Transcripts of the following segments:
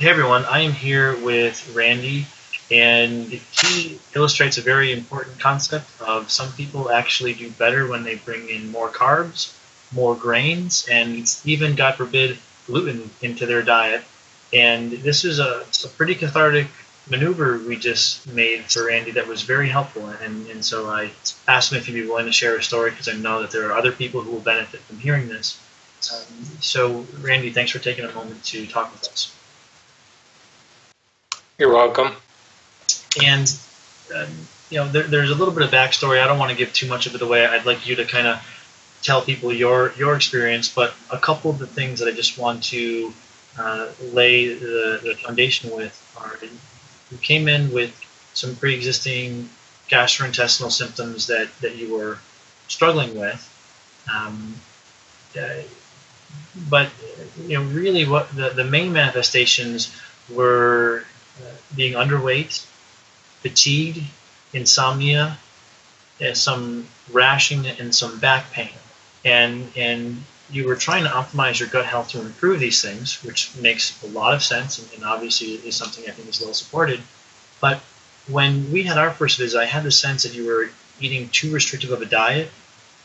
Hey everyone, I am here with Randy, and he illustrates a very important concept of some people actually do better when they bring in more carbs, more grains, and even, God forbid, gluten into their diet. And this is a, a pretty cathartic maneuver we just made for Randy that was very helpful. And, and so I asked him if he'd be willing to share a story because I know that there are other people who will benefit from hearing this. Um, so, Randy, thanks for taking a moment to talk with us. You're welcome. And, um, you know, there, there's a little bit of backstory. I don't want to give too much of it away. I'd like you to kind of tell people your your experience, but a couple of the things that I just want to uh, lay the, the foundation with are you came in with some pre-existing gastrointestinal symptoms that, that you were struggling with. Um, uh, but you know, really, what the, the main manifestations were being underweight, fatigue, insomnia, uh, some rashing, and some back pain. And and you were trying to optimize your gut health to improve these things, which makes a lot of sense and, and obviously is something I think is well supported. But when we had our first visit, I had the sense that you were eating too restrictive of a diet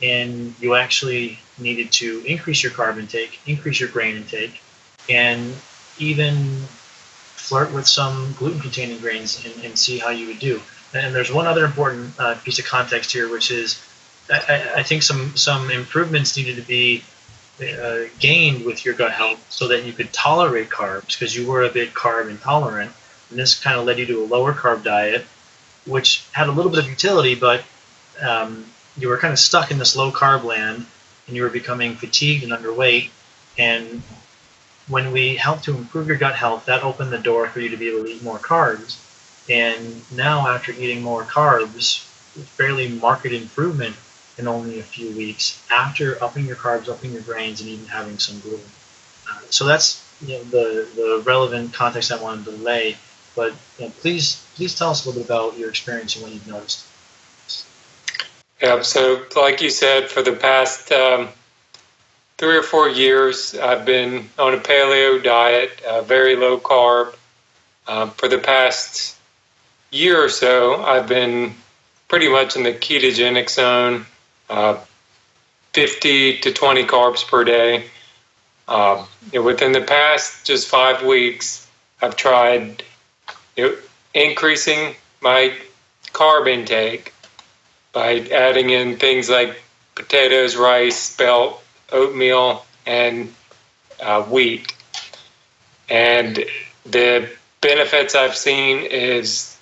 and you actually needed to increase your carb intake, increase your grain intake, and even flirt with some gluten containing grains and, and see how you would do. And there's one other important uh, piece of context here, which is I, I, think some some improvements needed to be uh, gained with your gut health so that you could tolerate carbs because you were a bit carb intolerant. And this kind of led you to a lower carb diet, which had a little bit of utility, but um, you were kind of stuck in this low carb land and you were becoming fatigued and underweight. And when we helped to improve your gut health, that opened the door for you to be able to eat more carbs. And now, after eating more carbs, fairly marked improvement in only a few weeks after upping your carbs, upping your grains, and even having some gluten. Uh, so that's you know, the, the relevant context I wanted to lay. But you know, please please tell us a little bit about your experience and what you've noticed. Yeah, so like you said, for the past um, three or four years, I've been on a paleo diet, uh, very low carb. Um, for the past year or so, I've been pretty much in the ketogenic zone, uh, 50 to 20 carbs per day. Know, within the past just five weeks, I've tried you know, increasing my carb intake by adding in things like potatoes, rice, spelt, oatmeal, and uh, wheat. And the benefits I've seen is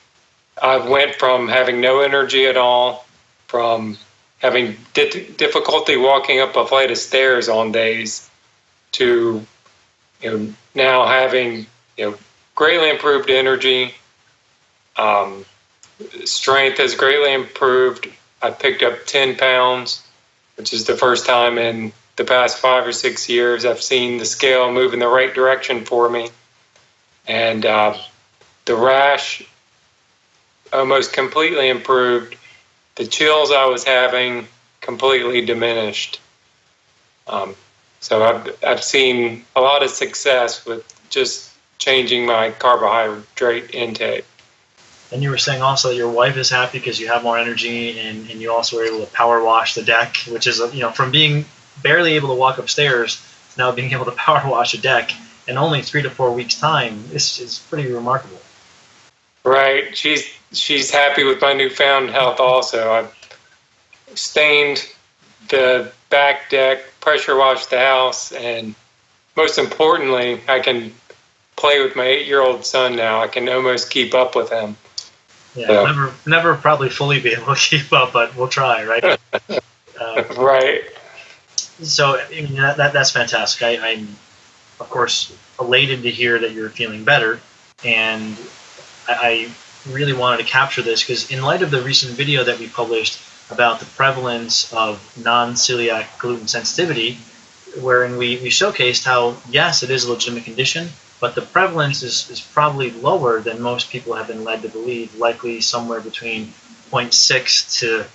I went from having no energy at all, from having di- difficulty walking up a flight of stairs on days, to you know now having you know greatly improved energy. Um, strength has greatly improved. I picked up 10 pounds, which is the first time in the past five or six years I've seen the scale move in the right direction for me. And uh, the rash almost completely improved. The chills I was having completely diminished. Um, so I've, I've seen a lot of success with just changing my carbohydrate intake. And you were saying also your wife is happy because you have more energy and, and you also were able to power wash the deck, which is, you know, from being barely able to walk upstairs to now being able to power wash a deck in only three to four weeks' time is, is pretty remarkable. Right. She's she's happy with my newfound health also. I've stained the back deck, pressure washed the house, and most importantly, I can play with my eight year old son now. I can almost keep up with him. Yeah, so. never, never probably fully be able to keep up, but we'll try, right? uh, right. So I mean, that, that that's fantastic. I, I'm, of course, elated to hear that you're feeling better, and I, I really wanted to capture this because in light of the recent video that we published about the prevalence of non-celiac gluten sensitivity, wherein we, we showcased how yes, it is a legitimate condition, but the prevalence is, is probably lower than most people have been led to believe, likely somewhere between 0.6 to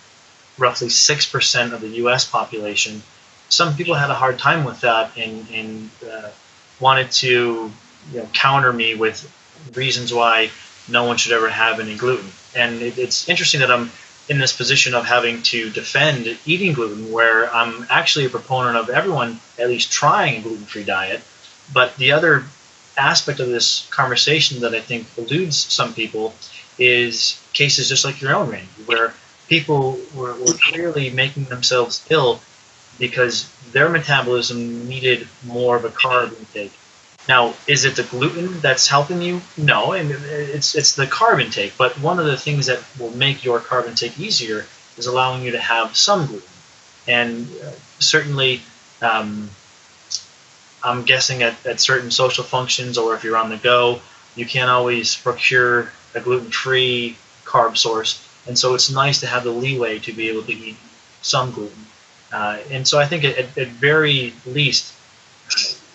roughly 6% of the US population. Some people had a hard time with that and, and uh, wanted to you know counter me with reasons why no one should ever have any gluten. And it, it's interesting that I'm in this position of having to defend eating gluten, where I'm actually a proponent of everyone at least trying a gluten-free diet. But the other aspect of this conversation that I think eludes some people is cases just like your own, Randy, where people were, were clearly making themselves ill because their metabolism needed more of a carb intake. Now, is it the gluten that's helping you? No, and it's it's the carb intake. But one of the things that will make your carb intake easier is allowing you to have some gluten. And uh, certainly, um, I'm guessing at, at certain social functions or if you're on the go, you can't always procure a gluten-free carb source. And so it's nice to have the leeway to be able to eat some gluten. Uh, and so I think at, at very least,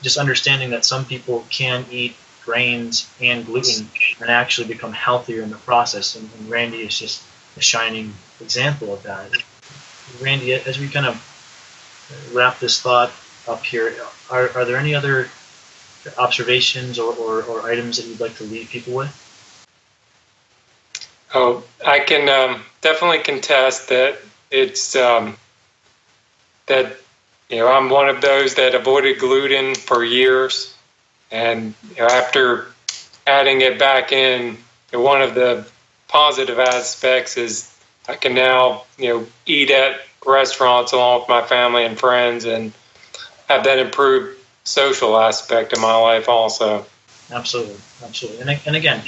just understanding that some people can eat grains and gluten and actually become healthier in the process. And, and Randy is just a shining example of that. Randy, as we kind of wrap this thought up here, are, are there any other observations or, or, or items that you'd like to leave people with? Oh, I can um, definitely contest that it's um, that you know I'm one of those that avoided gluten for years, and you know, after adding it back in, you know, one of the positive aspects is I can now you know eat at restaurants along with my family and friends, and have that improved social aspect of my life also. Absolutely, absolutely, and and again,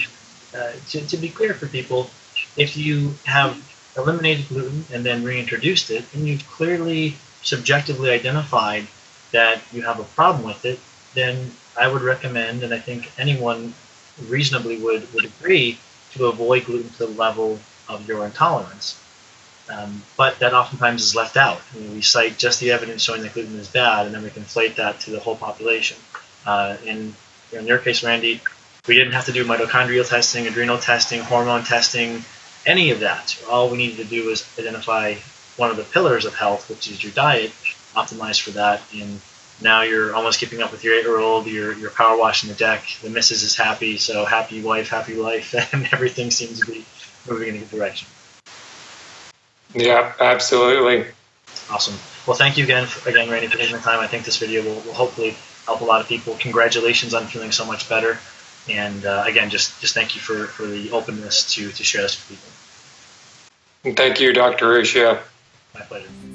uh, to to be clear for people, if you have eliminated gluten and then reintroduced it, and you've clearly subjectively identified that you have a problem with it, then I would recommend, and I think anyone reasonably would, would agree, to avoid gluten to the level of your intolerance. Um, but that oftentimes is left out. I mean, we cite just the evidence showing that gluten is bad, and then we conflate that to the whole population. Uh, in, in your case, Randy, we didn't have to do mitochondrial testing, adrenal testing, hormone testing, any of that. All we needed to do was identify one of the pillars of health, which is your diet, optimize for that, and now you're almost keeping up with your eight-year-old. You're you're power washing the deck. The missus is happy, so happy wife, happy life, and everything seems to be moving in a good direction. Yeah, absolutely. Awesome. Well, thank you again, for, again, Randy, for taking the time. I think this video will, will hopefully help a lot of people. Congratulations on feeling so much better. And uh, again, just just thank you for, for the openness to, to share this with people. Thank you, Dr. Ruscio. My pleasure.